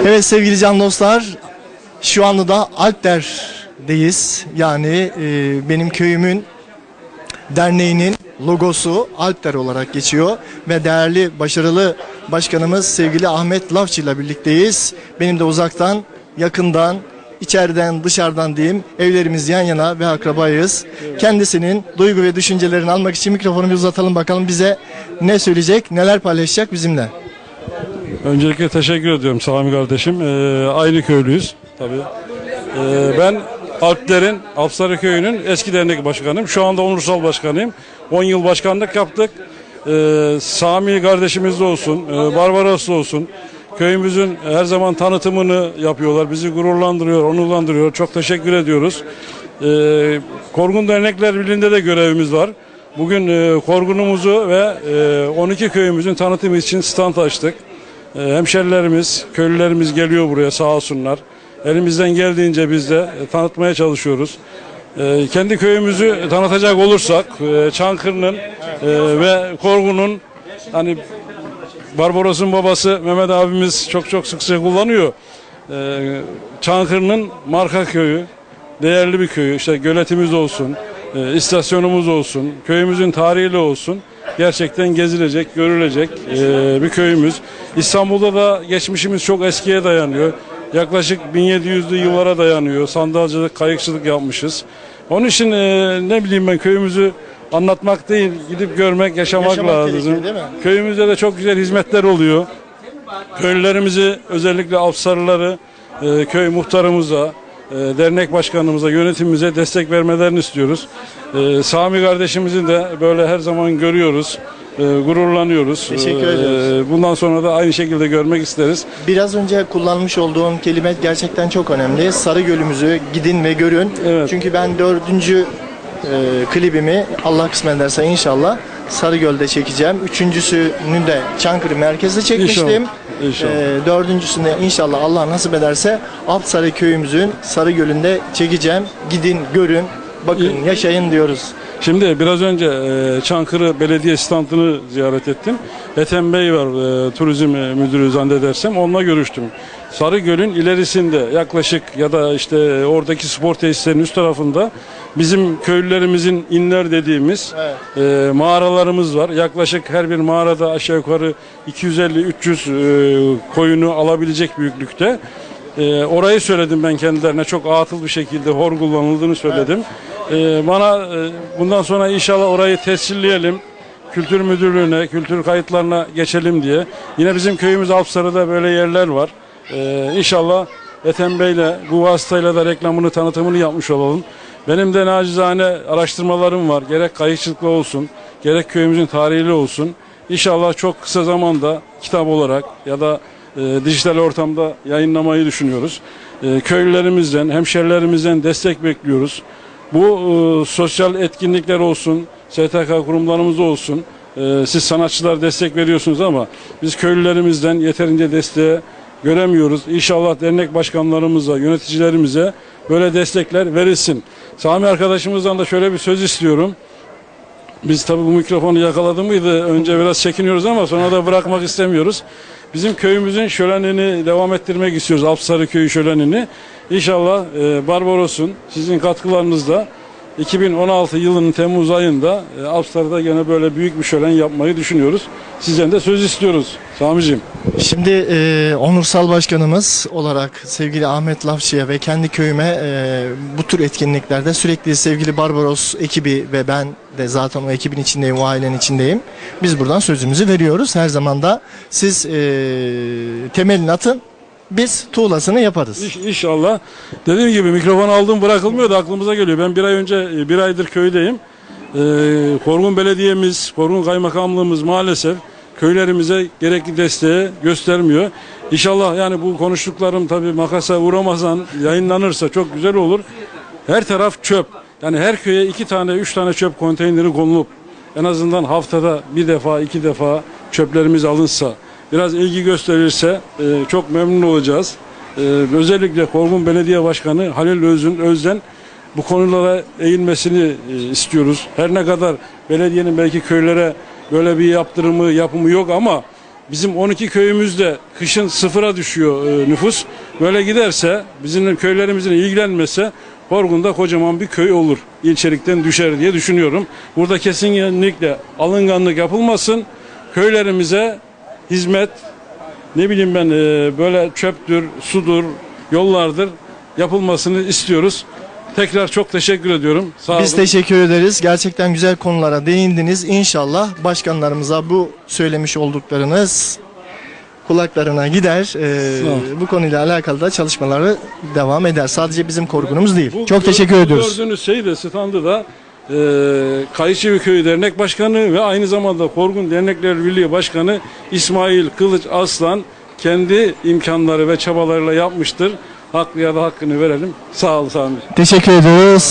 Evet sevgili can dostlar, şu anda da Alpder'deyiz. Yani e, benim köyümün derneğinin logosu Alpder olarak geçiyor ve değerli, başarılı başkanımız sevgili Ahmet Lafçı ile birlikteyiz. Benim de uzaktan, yakından, içeriden, dışarıdan diyeyim evlerimiz yan yana ve akrabayız. Kendisinin duygu ve düşüncelerini almak için mikrofonu bir uzatalım bakalım bize ne söyleyecek, neler paylaşacak bizimle. Öncelikle teşekkür ediyorum Sami kardeşim. Ee, aynı köylüyüz tabii. Ee, ben Alpler'in, Alpsarı Köyü'nün eski dernek başkanıyım. Şu anda onursal başkanıyım. 10 yıl başkanlık yaptık. Ee, Sami kardeşimiz de olsun, e, Barbaros da olsun. Köyümüzün her zaman tanıtımını yapıyorlar. Bizi gururlandırıyor, onurlandırıyor. Çok teşekkür ediyoruz. Ee, Korgun Dernekler Birliği'nde de görevimiz var. Bugün e, Korgun'umuzu ve e, 12 köyümüzün tanıtımı için stand açtık. E, Hemşerilerimiz, köylülerimiz geliyor buraya sağ olsunlar. Elimizden geldiğince biz de e, tanıtmaya çalışıyoruz. E, Kendi köyümüzü tanıtacak olursak e, Çankırı'nın e, ve Korgun'un hani Barbaros'un babası Mehmet abimiz çok çok sıkça kullanıyor. E, Çankırı'nın marka köyü, değerli bir köyü. İşte göletimiz olsun, istasyonumuz olsun, köyümüzün tarihiyle olsun. Gerçekten gezilecek, görülecek e, bir köyümüz. İstanbul'da da geçmişimiz çok eskiye dayanıyor. Yaklaşık 1700'lü yıllara dayanıyor. Sandalcılık, kayıkçılık yapmışız. Onun için e, ne bileyim ben köyümüzü anlatmak değil, gidip görmek, yaşamak, Yaşamak lazım. Köyümüzde de çok güzel hizmetler oluyor. Köylülerimizi özellikle Afsarıları e, köy muhtarımıza, dernek başkanımıza, yönetimimize destek vermelerini istiyoruz. E, Sami kardeşimizi de böyle her zaman görüyoruz. e, gururlanıyoruz. Teşekkür E, ediyoruz. bundan sonra da aynı şekilde görmek isteriz. Biraz önce kullanmış olduğum kelime gerçekten çok önemli. Sarı Gölümüzü gidin ve görün. Evet. Çünkü ben dördüncü e, klibimi Allah kısmet ederse inşallah Sarıgöl'de çekeceğim. Üçüncüsünü de Çankırı merkezde çekmiştim. İnşallah, inşallah. E, dördüncüsünü de inşallah Allah nasip ederse Alpsarı köyümüzün Sarıgöl'ünde çekeceğim. Gidin, görün, bakın, yaşayın diyoruz. Şimdi biraz önce e, Çankırı Belediye standını ziyaret ettim. Ethem Bey var e, turizm müdürü zannedersem onunla görüştüm. Sarıgöl'ün ilerisinde yaklaşık ya da işte oradaki spor tesislerinin üst tarafında bizim köylülerimizin inler dediğimiz e, mağaralarımız var. Yaklaşık her bir mağarada aşağı yukarı 250-300 e, koyunu alabilecek büyüklükte. E, orayı söyledim ben kendilerine çok atıl bir şekilde hor kullanıldığını söyledim. E, bana e, bundan sonra inşallah orayı tescilleyelim. Kültür müdürlüğüne, kültür kayıtlarına geçelim diye. Yine bizim köyümüz Alpsarı'da böyle yerler var. E, inşallah Ethem Bey'le bu vasıtayla da reklamını, tanıtımını yapmış olalım. Benim de nacizane araştırmalarım var. Gerek kayıkçılıkla olsun, gerek köyümüzün tarihiyle olsun. İnşallah çok kısa zamanda kitap olarak ya da e, dijital ortamda yayınlamayı düşünüyoruz. E, köylülerimizden, hemşerilerimizden destek bekliyoruz. Bu e, sosyal etkinlikler olsun, STK kurumlarımız olsun. e, siz sanatçılar destek veriyorsunuz ama biz köylülerimizden yeterince desteği göremiyoruz. İnşallah dernek başkanlarımıza, yöneticilerimize böyle destekler verilsin. Sami arkadaşımızdan da şöyle bir söz istiyorum. Biz tabii bu mikrofonu yakaladı mıydı önce biraz çekiniyoruz ama sonra da bırakmak istemiyoruz. Bizim köyümüzün şölenini devam ettirmek istiyoruz. Alpsarı Köyü şölenini. İnşallah e, Barbaros'un sizin katkılarınızla 2016 yılının Temmuz ayında e, Alpsarı'da gene böyle büyük bir şölen yapmayı düşünüyoruz. Sizden de söz istiyoruz Sami'ciğim. Şimdi e, onursal başkanımız olarak sevgili Ahmet Lafçı'ya ve kendi köyüme e, bu tür etkinliklerde sürekli sevgili Barbaros ekibi ve ben de zaten o ekibin içindeyim, o ailenin içindeyim. Biz buradan sözümüzü veriyoruz. Her zaman da siz e, temelini atın, biz tuğlasını yaparız. İş, inşallah. Dediğim gibi mikrofon aldım bırakılmıyor da aklımıza geliyor. Ben bir ay önce e, bir aydır köydeyim. Ee, Korgun Belediye'miz, Korgun Kaymakamlığımız maalesef köylerimize gerekli desteği göstermiyor. İnşallah yani bu konuştuklarım tabii makasa uğramazsan yayınlanırsa çok güzel olur. Her taraf çöp. Yani her köye iki tane, üç tane çöp konteyneri konulup en azından haftada bir defa, iki defa çöplerimiz alınsa, biraz ilgi gösterirse e, çok memnun olacağız. E, özellikle Korgun Belediye Başkanı Halil Özün Özden bu konulara eğilmesini e, istiyoruz. Her ne kadar belediyenin belki köylere böyle bir yaptırımı, yapımı yok ama Bizim 12 köyümüzde kışın sıfıra düşüyor e, nüfus. Böyle giderse bizim köylerimizin ilgilenmese Korgun'da kocaman bir köy olur. İlçelikten düşer diye düşünüyorum. Burada kesinlikle alınganlık yapılmasın. Köylerimize hizmet ne bileyim ben e, böyle çöptür, sudur, yollardır yapılmasını istiyoruz. Tekrar çok teşekkür ediyorum. Sağ Biz olun. teşekkür ederiz. Gerçekten güzel konulara değindiniz. İnşallah başkanlarımıza bu söylemiş olduklarınız kulaklarına gider. Ee, bu konuyla alakalı da çalışmaları devam eder. Sadece bizim korkunumuz değil. Bu Çok gör- teşekkür ediyoruz. Gördüğünüz şey de standı da e, Kayışevi Köyü Dernek Başkanı ve aynı zamanda Korgun Dernekler Birliği Başkanı İsmail Kılıç Aslan kendi imkanları ve çabalarıyla yapmıştır. Haklıya da hakkını verelim. Sağ ol Sami. Teşekkür ediyoruz.